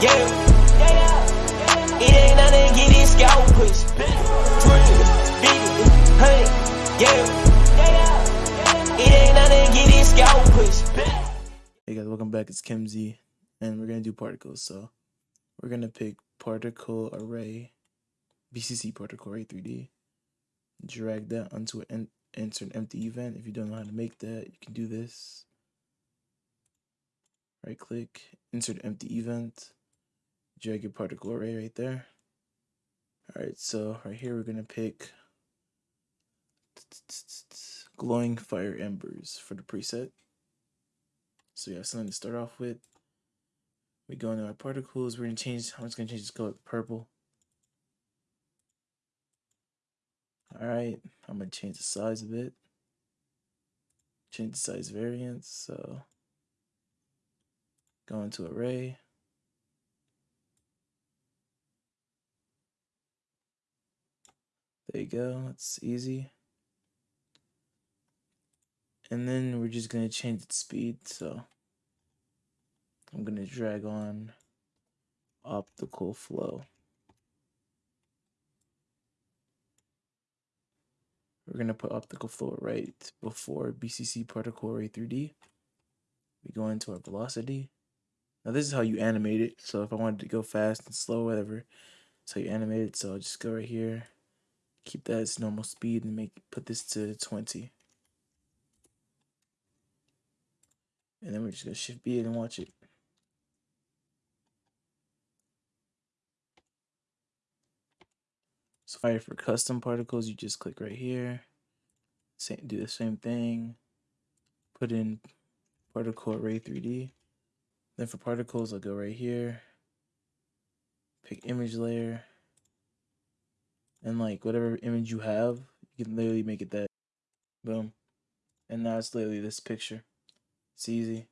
Yeah. It ain't nothing, get this scalp push. Twenty, fifty, hundred, yeah. It. Hey guys, welcome back. It's KimZ, and we're gonna do particles. So we're gonna pick particle array, BCC particle array 3D. Drag that onto an an empty event. If you don't know how to make that, you can do this. Right click, insert empty event, drag your particle array right there. All right, so right here we're gonna pick glowing fire embers for the preset. So yeah, something to start off with. We go into our particles. We're gonna change. I'm just gonna change this color to purple. All right, I'm gonna change the size of it. Change the size variance. So go into array. There you go. It's easy. And then we're just gonna change its speed. So I'm gonna drag on optical flow. We're gonna put optical flow right before BCC particle array 3D. We go into our velocity. Now this is how you animate it. So if I wanted to go fast and slow, whatever, that's how you animate it. So I'll just go right here, keep that as normal speed and make put this to 20. And then we're just gonna shift B and watch it. So for custom particles, you just click right here. Same, do the same thing. Put in particle array 3D. Then for particles, I'll go right here. Pick image layer. And like whatever image you have, you can literally make it that. Boom. And now it's literally this picture. It's easy.